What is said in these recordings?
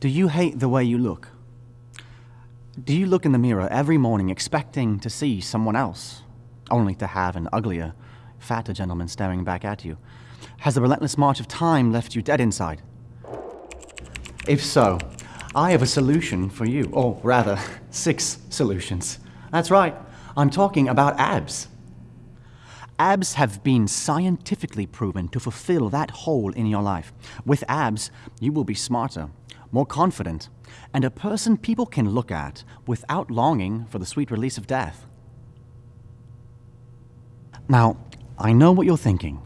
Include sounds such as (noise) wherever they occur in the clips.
Do you hate the way you look? Do you look in the mirror every morning expecting to see someone else, only to have an uglier, fatter gentleman staring back at you? Has the relentless march of time left you dead inside? If so, I have a solution for you, or rather, (laughs) six solutions. That's right, I'm talking about abs. Abs have been scientifically proven to fulfill that hole in your life. With abs, you will be smarter, more confident, and a person people can look at without longing for the sweet release of death. Now, I know what you're thinking.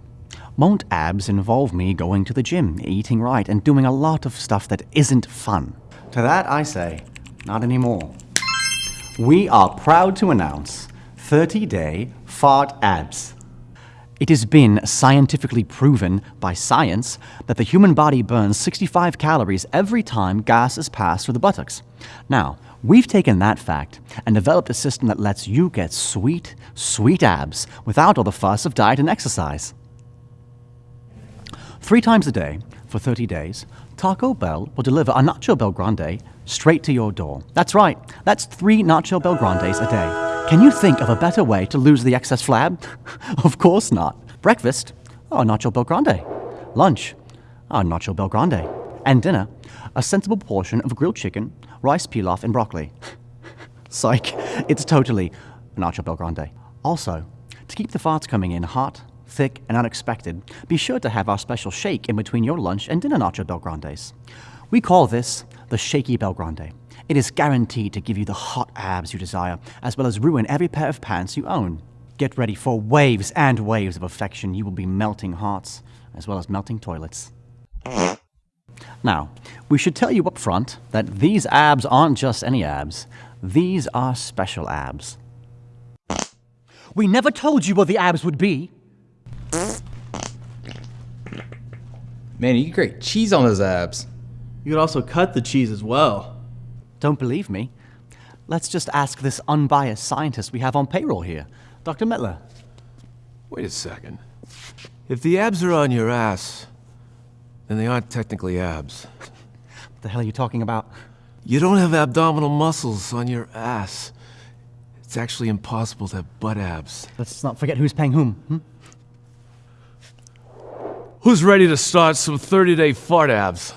Won't abs involve me going to the gym, eating right, and doing a lot of stuff that isn't fun? To that I say, not anymore. We are proud to announce 30 day fart abs. It has been scientifically proven by science that the human body burns 65 calories every time gas is passed through the buttocks. Now, we've taken that fact and developed a system that lets you get sweet, sweet abs without all the fuss of diet and exercise. Three times a day, for 30 days, Taco Bell will deliver a Nacho Bell Grande straight to your door. That's right, that's three Nacho Bell Grandes a day. Can you think of a better way to lose the excess flab? (laughs) of course not. Breakfast? Oh, Nacho Bell Grande. Lunch? Oh, Nacho Bell Grande. And dinner? A sensible portion of grilled chicken, rice pilaf, and broccoli. (laughs) Psych, it's totally a Nacho Bell Grande. Also, to keep the farts coming in hot, thick, and unexpected, be sure to have our special shake in between your lunch and dinner Nacho Bell Grandes. We call this the Shaky Bell Grande. It is guaranteed to give you the hot abs you desire, as well as ruin every pair of pants you own. Get ready for waves and waves of affection. You will be melting hearts, as well as melting toilets. Now, we should tell you up front that these abs aren't just any abs. These are special abs. We never told you what the abs would be. Man, you can grate cheese on those abs. You could also cut the cheese as well. Don't believe me? Let's just ask this unbiased scientist we have on payroll here, Dr. Mettler. Wait a second. If the abs are on your ass, then they aren't technically abs. What the hell are you talking about? You don't have abdominal muscles on your ass. It's actually impossible to have butt abs. Let's not forget who's paying whom. Hmm? Who's ready to start some 30 day fart abs?